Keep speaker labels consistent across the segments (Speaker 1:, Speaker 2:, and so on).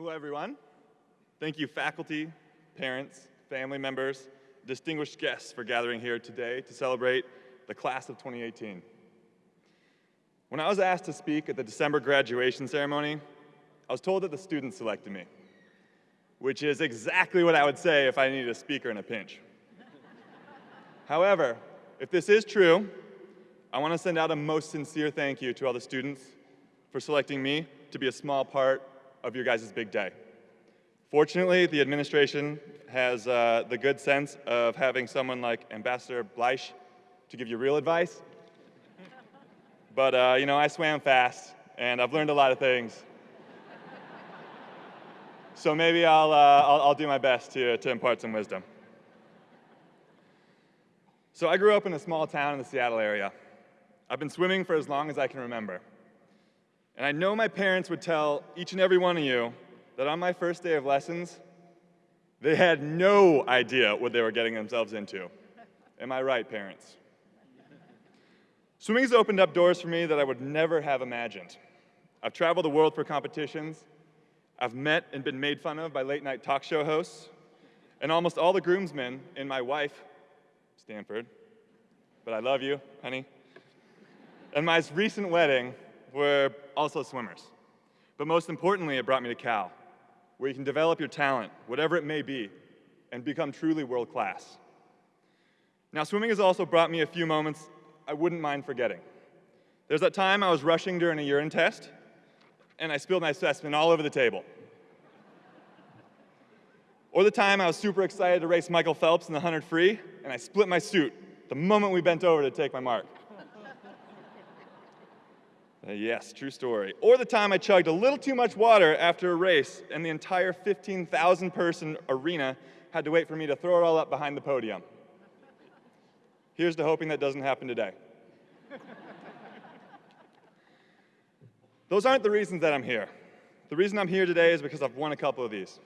Speaker 1: Hello, everyone. Thank you, faculty, parents, family members, distinguished guests for gathering here today to celebrate the class of 2018. When I was asked to speak at the December graduation ceremony, I was told that the students selected me, which is exactly what I would say if I needed a speaker in a pinch. However, if this is true, I want to send out a most sincere thank you to all the students for selecting me to be a small part of your guys' big day. Fortunately, the administration has uh, the good sense of having someone like Ambassador Bleich to give you real advice. But, uh, you know, I swam fast, and I've learned a lot of things. so maybe I'll, uh, I'll, I'll, do my best to, to impart some wisdom. So I grew up in a small town in the Seattle area. I've been swimming for as long as I can remember. And I know my parents would tell each and every one of you that on my first day of lessons, they had no idea what they were getting themselves into. Am I right, parents? Swimming has opened up doors for me that I would never have imagined. I've traveled the world for competitions. I've met and been made fun of by late night talk show hosts. And almost all the groomsmen in my wife, Stanford, but I love you, honey, and my recent wedding were also swimmers. But most importantly, it brought me to Cal, where you can develop your talent, whatever it may be, and become truly world class. Now, swimming has also brought me a few moments I wouldn't mind forgetting. There's that time I was rushing during a urine test, and I spilled my specimen all over the table. Or the time I was super excited to race Michael Phelps in the 100 free, and I split my suit the moment we bent over to take my mark. Uh, yes, true story. Or the time I chugged a little too much water after a race and the entire 15,000 person arena had to wait for me to throw it all up behind the podium. Here's to hoping that doesn't happen today. Those aren't the reasons that I'm here. The reason I'm here today is because I've won a couple of these.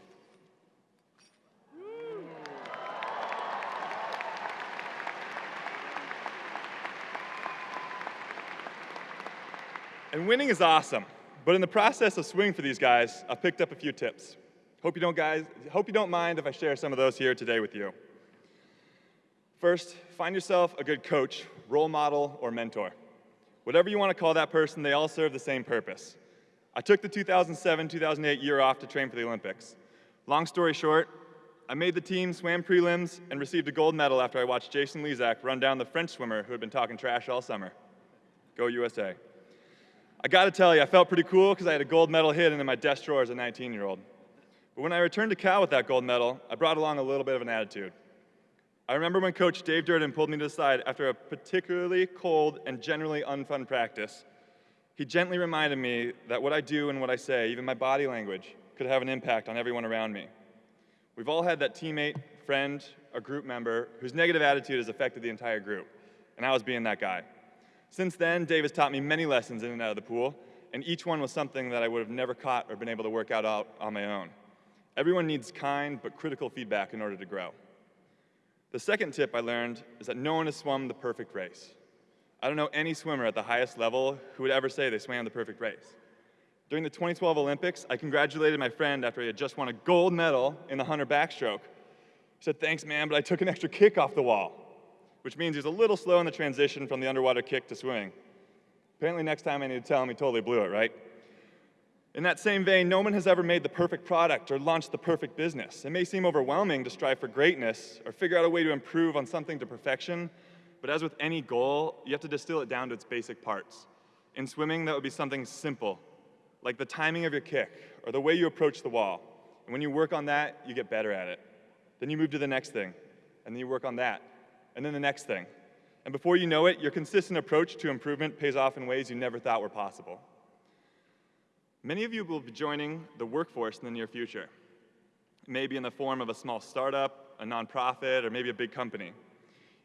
Speaker 1: And winning is awesome. But in the process of swinging for these guys, I've picked up a few tips. Hope you don't, guys, hope you don't mind if I share some of those here today with you. First, find yourself a good coach, role model, or mentor. Whatever you want to call that person, they all serve the same purpose. I took the 2007-2008 year off to train for the Olympics. Long story short, I made the team, swam prelims, and received a gold medal after I watched Jason Lezak run down the French swimmer who had been talking trash all summer. Go USA. I gotta tell you, I felt pretty cool because I had a gold medal hidden in my desk drawer as a 19-year-old. But when I returned to Cal with that gold medal, I brought along a little bit of an attitude. I remember when Coach Dave Durden pulled me to the side after a particularly cold and generally unfun practice. He gently reminded me that what I do and what I say, even my body language, could have an impact on everyone around me. We've all had that teammate, friend, or group member whose negative attitude has affected the entire group, and I was being that guy. Since then, Dave has taught me many lessons in and out of the pool, and each one was something that I would have never caught or been able to work out, on my own. Everyone needs kind but critical feedback in order to grow. The second tip I learned is that no one has swum the perfect race. I don't know any swimmer at the highest level who would ever say they swam the perfect race. During the 2012 Olympics, I congratulated my friend after he had just won a gold medal in the 100 backstroke. He said, thanks, man, but I took an extra kick off the wall which means he's a little slow in the transition from the underwater kick to swimming. Apparently next time I need to tell him he totally blew it, right? In that same vein, no one has ever made the perfect product or launched the perfect business. It may seem overwhelming to strive for greatness or figure out a way to improve on something to perfection, but as with any goal, you have to distill it down to its basic parts. In swimming, that would be something simple, like the timing of your kick or the way you approach the wall. And when you work on that, you get better at it. Then you move to the next thing, and then you work on that and then the next thing. And before you know it, your consistent approach to improvement pays off in ways you never thought were possible. Many of you will be joining the workforce in the near future, maybe in the form of a small startup, a nonprofit, or maybe a big company.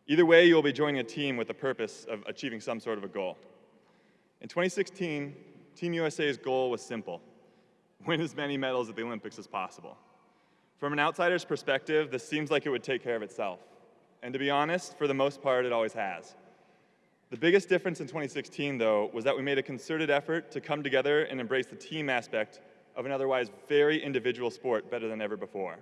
Speaker 1: Either way, you'll be joining a team with the purpose of achieving some sort of a goal. In 2016, Team USA's goal was simple, win as many medals at the Olympics as possible. From an outsider's perspective, this seems like it would take care of itself. And to be honest, for the most part, it always has. The biggest difference in 2016, though, was that we made a concerted effort to come together and embrace the team aspect of an otherwise very individual sport better than ever before.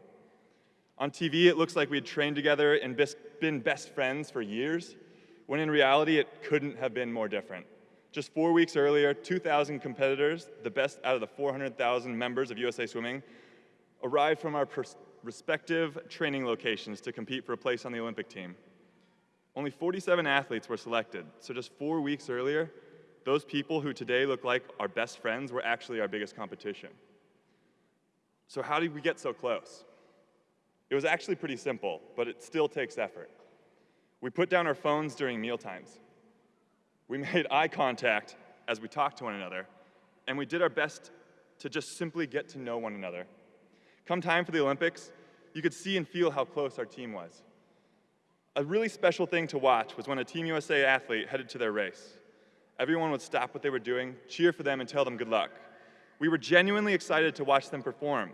Speaker 1: On TV, it looks like we had trained together and been best friends for years, when in reality, it couldn't have been more different. Just four weeks earlier, 2,000 competitors, the best out of the 400,000 members of USA Swimming, arrived from our respective training locations to compete for a place on the Olympic team. Only 47 athletes were selected, so just four weeks earlier, those people who today look like our best friends were actually our biggest competition. So how did we get so close? It was actually pretty simple, but it still takes effort. We put down our phones during meal times. We made eye contact as we talked to one another, and we did our best to just simply get to know one another. Come time for the Olympics, you could see and feel how close our team was. A really special thing to watch was when a Team USA athlete headed to their race. Everyone would stop what they were doing, cheer for them, and tell them good luck. We were genuinely excited to watch them perform.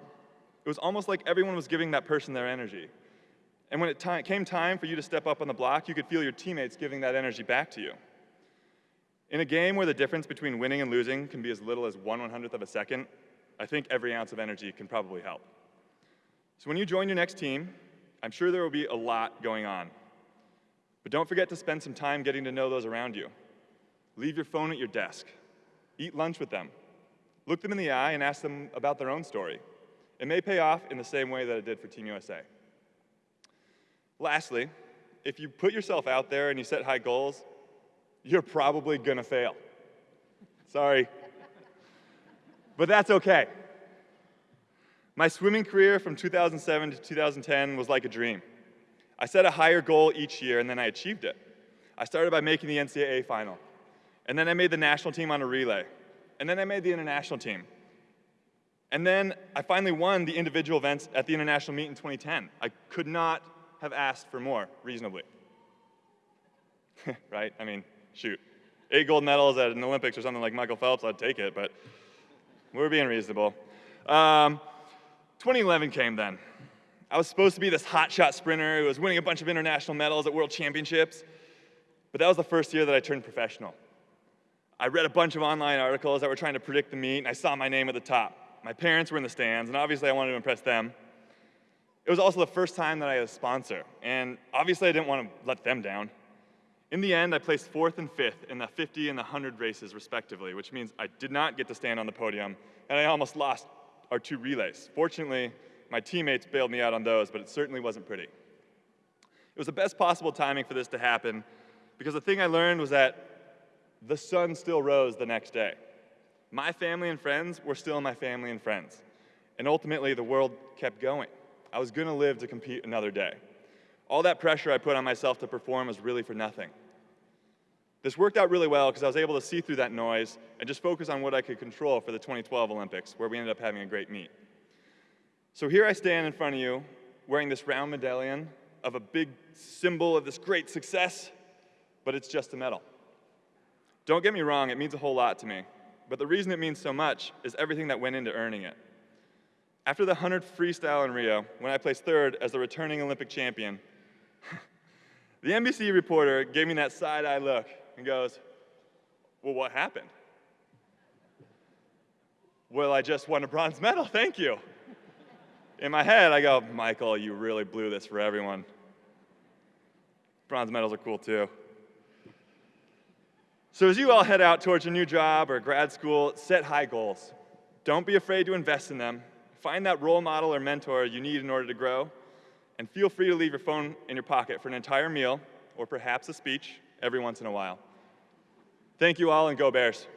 Speaker 1: It was almost like everyone was giving that person their energy. And when it came time for you to step up on the block, you could feel your teammates giving that energy back to you. In a game where the difference between winning and losing can be as little as one one hundredth of a second, I think every ounce of energy can probably help. So when you join your next team, I'm sure there will be a lot going on. But don't forget to spend some time getting to know those around you. Leave your phone at your desk. Eat lunch with them. Look them in the eye and ask them about their own story. It may pay off in the same way that it did for Team USA. Lastly, if you put yourself out there and you set high goals, you're probably gonna fail. Sorry. But that's okay. My swimming career from 2007 to 2010 was like a dream. I set a higher goal each year and then I achieved it. I started by making the NCAA final. And then I made the national team on a relay. And then I made the international team. And then I finally won the individual events at the international meet in 2010. I could not have asked for more reasonably. right? I mean, shoot, eight gold medals at an Olympics or something like Michael Phelps, I'd take it, but we're being reasonable. Um, 2011 came then. I was supposed to be this hotshot sprinter who was winning a bunch of international medals at world championships, but that was the first year that I turned professional. I read a bunch of online articles that were trying to predict the meet, and I saw my name at the top. My parents were in the stands, and obviously I wanted to impress them. It was also the first time that I had a sponsor, and obviously I didn't want to let them down. In the end, I placed fourth and fifth in the 50 and the 100 races, respectively, which means I did not get to stand on the podium, and I almost lost our two relays. Fortunately, my teammates bailed me out on those, but it certainly wasn't pretty. It was the best possible timing for this to happen, because the thing I learned was that the sun still rose the next day. My family and friends were still my family and friends. And ultimately, the world kept going. I was going to live to compete another day. All that pressure I put on myself to perform was really for nothing. This worked out really well because I was able to see through that noise and just focus on what I could control for the 2012 Olympics, where we ended up having a great meet. So here I stand in front of you wearing this round medallion of a big symbol of this great success, but it's just a medal. Don't get me wrong, it means a whole lot to me, but the reason it means so much is everything that went into earning it. After the 100 freestyle in Rio, when I placed third as the returning Olympic champion, the NBC reporter gave me that side-eye look and goes, well, what happened? Well, I just won a bronze medal, thank you. In my head, I go, Michael, you really blew this for everyone. Bronze medals are cool too. So as you all head out towards your new job or grad school, set high goals. Don't be afraid to invest in them. Find that role model or mentor you need in order to grow, and feel free to leave your phone in your pocket for an entire meal or perhaps a speech every once in a while. Thank you all, and go Bears.